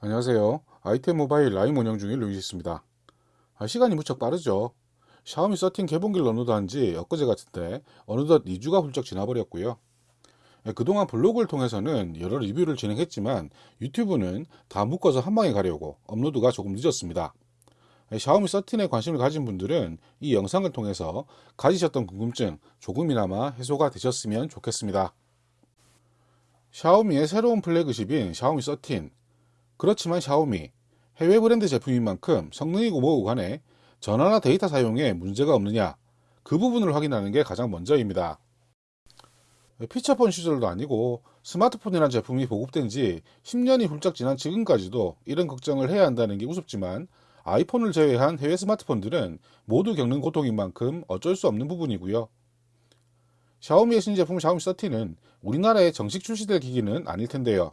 안녕하세요. 아이템 모바일 라이브 운영 중인 루이시스입니다. 아, 시간이 무척 빠르죠. 샤오미 13 개봉기를 업로드한 지 엊그제 같은데 어느덧 2주가 훌쩍 지나버렸고요. 예, 그동안 블로그를 통해서는 여러 리뷰를 진행했지만 유튜브는 다 묶어서 한 방에 가려고 업로드가 조금 늦었습니다. 예, 샤오미 13에 관심을 가진 분들은 이 영상을 통해서 가지셨던 궁금증 조금이나마 해소가 되셨으면 좋겠습니다. 샤오미의 새로운 플래그십인 샤오미 13 그렇지만 샤오미 해외 브랜드 제품인 만큼 성능이고 뭐고 간에 전화나 데이터 사용에 문제가 없느냐 그 부분을 확인하는 게 가장 먼저입니다. 피처폰 시절도 아니고 스마트폰이라는 제품이 보급된 지 10년이 훌쩍 지난 지금까지도 이런 걱정을 해야 한다는 게 우습지만 아이폰을 제외한 해외 스마트폰들은 모두 겪는 고통인 만큼 어쩔 수 없는 부분이고요. 샤오미의 신제품 샤오미 13는 우리나라에 정식 출시될 기기는 아닐 텐데요.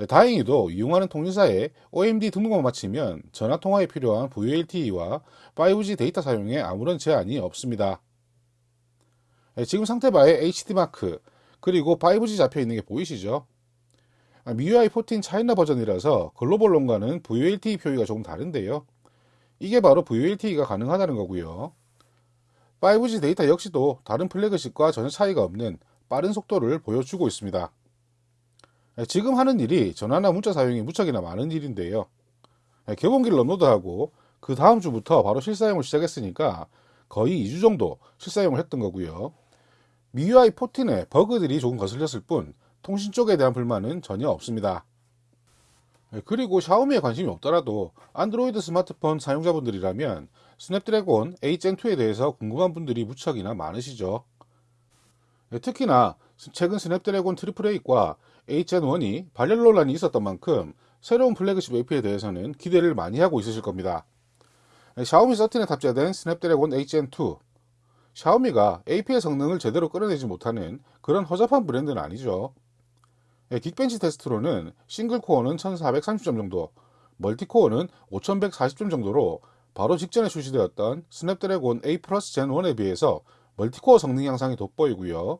네, 다행히도 이용하는 통신사에 OMD 등록만 마치면 전화통화에 필요한 VLTE와 5G 데이터 사용에 아무런 제한이 없습니다. 네, 지금 상태바에 HD마크 그리고 5G 잡혀있는 게 보이시죠? MIUI 14 차이나 버전이라서 글로벌 론과는 VLTE 표기가 조금 다른데요. 이게 바로 VLTE가 가능하다는 거고요. 5G 데이터 역시도 다른 플래그십과 전혀 차이가 없는 빠른 속도를 보여주고 있습니다. 예, 지금 하는 일이 전화나 문자 사용이 무척이나 많은 일인데요. 예, 개봉기를 업로드하고 그 다음 주부터 바로 실사용을 시작했으니까 거의 2주 정도 실사용을 했던 거고요. MIUI 14에 버그들이 조금 거슬렸을 뿐 통신 쪽에 대한 불만은 전혀 없습니다. 예, 그리고 샤오미에 관심이 없더라도 안드로이드 스마트폰 사용자분들이라면 스냅드래곤 8gen2에 대해서 궁금한 분들이 무척이나 많으시죠. 특히나 최근 스냅드래곤 triple eight과 8gen1이 발열 논란이 있었던 만큼 새로운 플래그십 AP에 대해서는 기대를 많이 하고 있으실 겁니다. 샤오미 13에 탑재된 스냅드래곤 8gen2 샤오미가 AP의 성능을 제대로 끌어내지 못하는 그런 허접한 브랜드는 아니죠. 긱벤치 테스트로는 single core는 1430점 정도, multi core는 5140점 정도로 바로 직전에 출시되었던 스냅드래곤 8 플러스 gen 1에 비해서 multi core 성능 향상이 돋보이고요.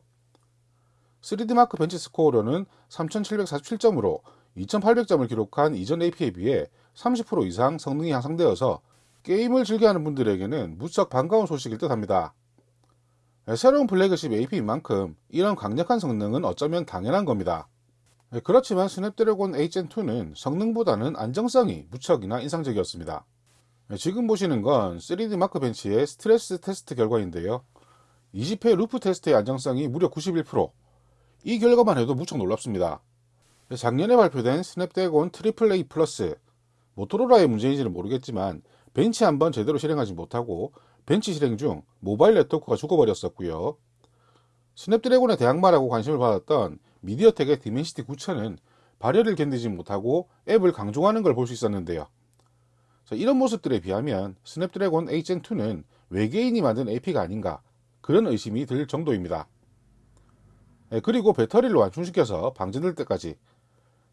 3D마크 벤치 스코어로는 3747점으로 2800점을 기록한 이전 AP에 비해 30% 이상 성능이 향상되어서 게임을 즐겨하는 분들에게는 무척 반가운 소식일 듯 합니다. 네, 새로운 플래그십 AP인 만큼 이런 강력한 성능은 어쩌면 당연한 겁니다. 네, 그렇지만 스냅드래곤 8gen2는 성능보다는 안정성이 무척이나 인상적이었습니다. 네, 지금 보시는 건 3D 마크 벤치의 스트레스 테스트 결과인데요. 20회 루프 테스트의 안정성이 무려 91%, 이 결과만 해도 무척 놀랍습니다. 작년에 발표된 스냅드래곤 triple eight 플러스 모토로라의 문제인지는 모르겠지만 벤치 한번 제대로 실행하지 못하고 벤치 실행 중 모바일 네트워크가 죽어버렸었고요. 스냅드래곤의 대항마라고 관심을 받았던 미디어텍의 디멘시티 9000은 발열을 견디지 못하고 앱을 강종하는 걸 볼 수 있었는데요. 이런 모습들에 비하면 스냅드래곤 8gen2는 외계인이 만든 AP가 아닌가 그런 의심이 들 정도입니다. 예, 그리고 배터리를 완충시켜서 방전될 때까지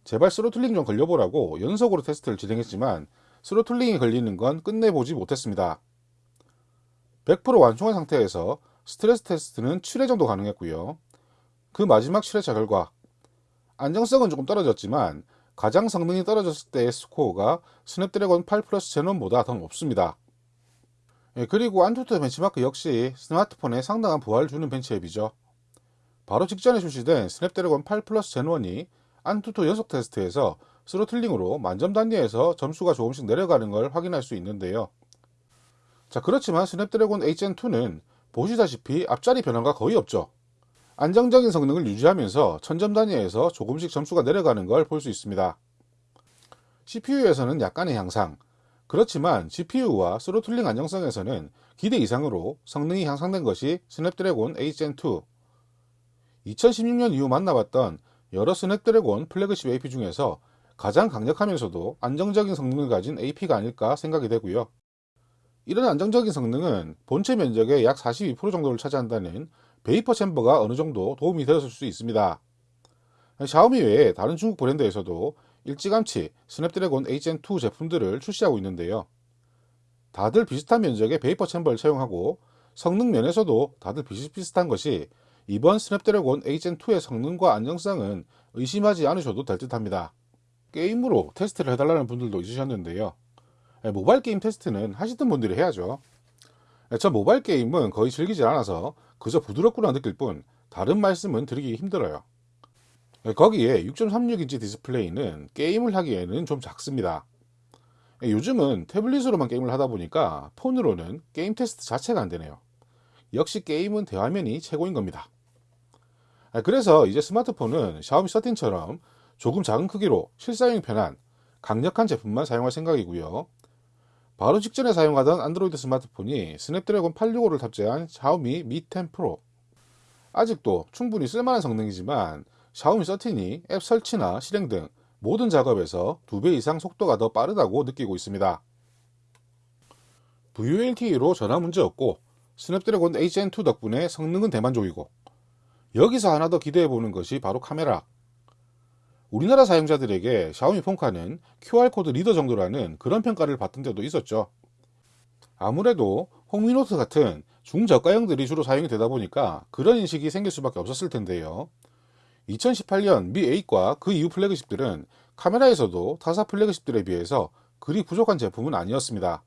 제발 throttling 좀 걸려보라고 연속으로 테스트를 진행했지만 throttling이 걸리는 건 끝내 보지 못했습니다. 100% 완충한 상태에서 스트레스 테스트는 7회 정도 가능했고요. 그 마지막 7회차 결과 안정성은 조금 떨어졌지만 가장 성능이 떨어졌을 때의 스코어가 스냅드래곤 8 플러스 gen 1보다 더 높습니다. 예, 그리고 안투투 벤치마크 역시 스마트폰에 상당한 부하를 주는 벤치 앱이죠. 바로 직전에 출시된 스냅드래곤 8 플러스 gen 1이 안투투 연속 테스트에서 throttling으로 만점 단위에서 점수가 조금씩 내려가는 걸 확인할 수 있는데요. 자, 그렇지만 스냅드래곤 8gen2는 보시다시피 앞자리 변화가 거의 없죠. 안정적인 성능을 유지하면서 천점 단위에서 조금씩 점수가 내려가는 걸 볼 수 있습니다. CPU에서는 약간의 향상, 그렇지만 GPU와 throttling 안정성에서는 기대 이상으로 성능이 향상된 것이 스냅드래곤 8gen2 2016년 이후 만나봤던 여러 스냅드래곤 플래그십 AP 중에서 가장 강력하면서도 안정적인 성능을 가진 AP가 아닐까 생각이 되고요. 이런 안정적인 성능은 본체 면적의 약 42% 정도를 차지한다는 베이퍼 챔버가 어느 정도 도움이 되었을 수 있습니다. 샤오미 외에 다른 중국 브랜드에서도 일찌감치 스냅드래곤 8gen2 제품들을 출시하고 있는데요. 다들 비슷한 면적의 vapor chamber를 사용하고 성능 면에서도 다들 비슷비슷한 것이 이번 스냅드래곤 8gen2의 성능과 안정성은 의심하지 않으셔도 될 듯 합니다. 게임으로 테스트를 해달라는 분들도 있으셨는데요. 예, 모바일 게임 테스트는 하시던 분들이 해야죠. 예, 저 모바일 게임은 거의 즐기지 않아서 그저 부드럽구나 느낄 뿐 다른 말씀은 드리기 힘들어요. 예, 거기에 6.36인치 디스플레이는 게임을 하기에는 좀 작습니다. 요즘은 태블릿으로만 게임을 하다 보니까 폰으로는 게임 테스트 자체가 안 되네요. 역시 게임은 대화면이 최고인 겁니다. 그래서 이제 스마트폰은 샤오미 13처럼 조금 작은 크기로 실사용이 편한 강력한 제품만 사용할 생각이고요. 바로 직전에 사용하던 안드로이드 스마트폰이 스냅드래곤 865를 탑재한 샤오미 미 10 프로. 아직도 충분히 쓸만한 성능이지만 샤오미 13이 앱 설치나 실행 등 모든 작업에서 2배 이상 속도가 더 빠르다고 느끼고 있습니다. VoLTE로 전화 문제 없고 스냅드래곤 HN2 덕분에 성능은 대만족이고 여기서 하나 더 기대해 보는 것이 바로 카메라. 우리나라 사용자들에게 샤오미 폰카는 QR코드 reader 정도라는 그런 평가를 받던 때도 있었죠. 아무래도 홍미노트 같은 중저가형들이 주로 사용이 되다 보니까 그런 인식이 생길 수밖에 없었을 텐데요. 2018년 미 8과 그 이후 flagship들은 카메라에서도 타사 flagship들에 비해서 그리 부족한 제품은 아니었습니다.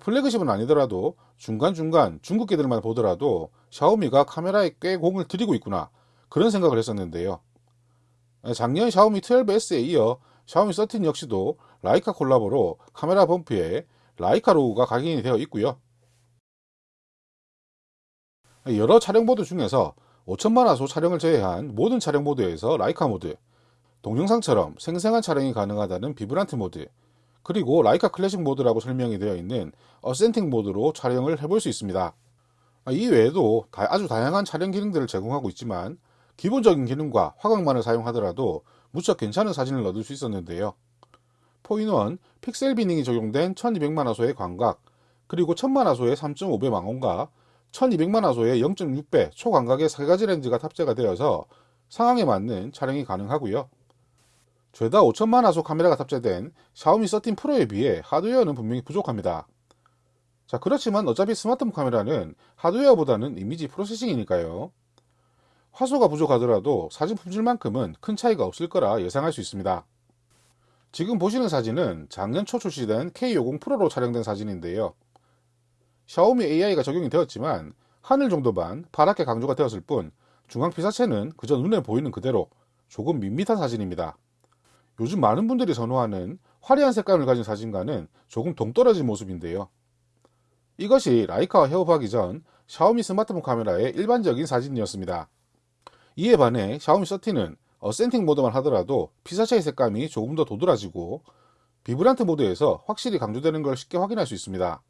flagship은 아니더라도 중간중간 중급기들만 보더라도 샤오미가 카메라에 꽤 공을 들이고 있구나 그런 생각을 했었는데요. 작년 샤오미 12S에 이어 샤오미 13 역시도 라이카 콜라보로 카메라 bump에 라이카 로고가 각인이 되어 있고요. 여러 촬영 모드 중에서 5천만 화소 촬영을 제외한 모든 촬영 모드에서 라이카 모드, 동영상처럼 생생한 촬영이 가능하다는 vibrant 모드, 그리고 라이카 클래식 모드라고 설명이 되어 있는 authentic 모드로 촬영을 해볼 수 있습니다. 이 외에도 아주 다양한 촬영 기능들을 제공하고 있지만 기본적인 기능과 화각만을 사용하더라도 무척 괜찮은 사진을 얻을 수 있었는데요. four in one 픽셀 binning이 적용된 1200만 화소의 광각, 그리고 1000만 화소의 3.5배 망원과 1200만 화소의 0.6배 초광각의 3가지 렌즈가 탑재가 되어서 상황에 맞는 촬영이 가능하고요. 죄다 5천만 화소 카메라가 탑재된 샤오미 13 프로에 비해 하드웨어는 분명히 부족합니다. 자, 그렇지만 어차피 스마트폰 카메라는 하드웨어보다는 이미지 프로세싱이니까요. 화소가 부족하더라도 사진 품질만큼은 큰 차이가 없을 거라 예상할 수 있습니다. 지금 보시는 사진은 작년 초 출시된 K50 프로로 촬영된 사진인데요. 샤오미 AI가 적용이 되었지만 하늘 정도만 파랗게 강조가 되었을 뿐 중앙 피사체는 그저 눈에 보이는 그대로 조금 밋밋한 사진입니다. 요즘 많은 분들이 선호하는 화려한 색감을 가진 사진과는 조금 동떨어진 모습인데요. 이것이 라이카와 협업하기 전 샤오미 스마트폰 카메라의 일반적인 사진이었습니다. 이에 반해 샤오미 13는 어센팅 모드만 하더라도 피사체의 색감이 조금 더 도드라지고 비브란트 모드에서 확실히 강조되는 걸 쉽게 확인할 수 있습니다.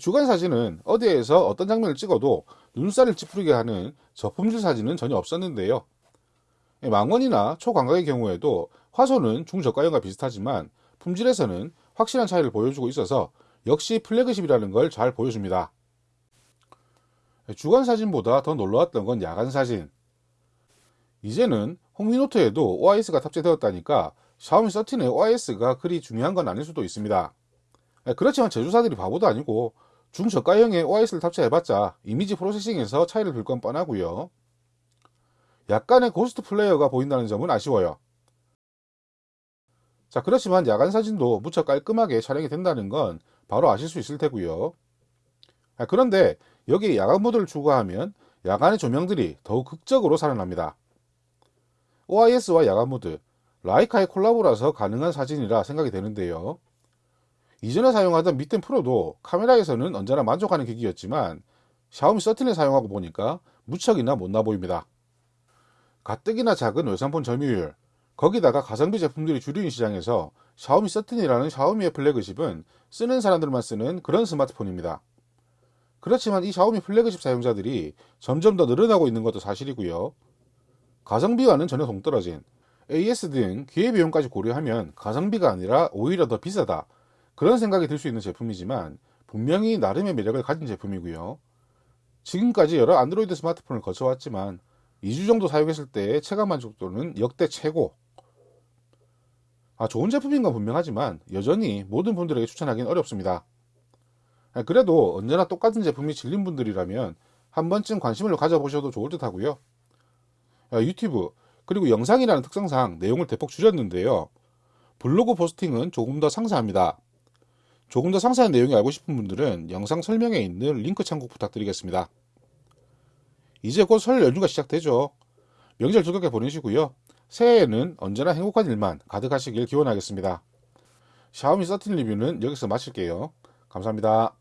주간 사진은 어디에서 어떤 장면을 찍어도 눈살을 찌푸리게 하는 저품질 사진은 전혀 없었는데요. 망원이나 초광각의 경우에도 화소는 중저가형과 비슷하지만 품질에서는 확실한 차이를 보여주고 있어서 역시 플래그십이라는 걸 잘 보여줍니다. 주간 사진보다 더 놀라웠던 건 야간 사진. 이제는 홍미노트에도 OIS가 탑재되었다니까 샤오미 13의 OIS가 그리 중요한 건 아닐 수도 있습니다. 그렇지만 제조사들이 바보도 아니고 중저가형에 OIS를 탑재해봤자 이미지 processing에서 차이를 볼 건 뻔하고요. 약간의 ghost flare가 보인다는 점은 아쉬워요. 자, 그렇지만 야간 사진도 무척 깔끔하게 촬영이 된다는 건 바로 아실 수 있을 테고요. 아, 그런데 여기에 야간 모드를 추가하면 야간의 조명들이 더욱 극적으로 살아납니다. OIS와 야간 모드, 라이카의 콜라보라서 가능한 사진이라 생각이 되는데요. 이전에 사용하던 미 텐 프로도 카메라에서는 언제나 만족하는 기기였지만 샤오미 13을 사용하고 보니까 무척이나 못나 보입니다. 가뜩이나 작은 외산폰 점유율, 거기다가 가성비 제품들이 주류인 시장에서 샤오미 13이라는 샤오미의 flagship은 쓰는 사람들만 쓰는 그런 스마트폰입니다. 그렇지만 이 샤오미 플래그십 사용자들이 점점 더 늘어나고 있는 것도 사실이고요. 가성비와는 전혀 동떨어진 AS 등 기회비용까지 고려하면 가성비가 아니라 오히려 더 비싸다. 그런 생각이 들 수 있는 제품이지만 분명히 나름의 매력을 가진 제품이고요. 지금까지 여러 안드로이드 스마트폰을 거쳐왔지만 2주 정도 사용했을 때의 체감 만족도는 역대 최고. 아, 좋은 제품인 건 분명하지만 여전히 모든 분들에게 추천하기는 어렵습니다. 아, 그래도 언제나 똑같은 제품이 질린 분들이라면 한 번쯤 관심을 가져보셔도 좋을 듯 하고요. 아, 유튜브 그리고 영상이라는 특성상 내용을 대폭 줄였는데요. 블로그 포스팅은 조금 더 상세합니다. 조금 더 상세한 내용이 알고 싶은 분들은 영상 설명에 있는 링크 참고 부탁드리겠습니다. 이제 곧 설 연휴가 시작되죠. 명절 즐겁게 보내시고요. 새해에는 언제나 행복한 일만 가득하시길 기원하겠습니다. 샤오미 13 리뷰는 여기서 마칠게요. 감사합니다.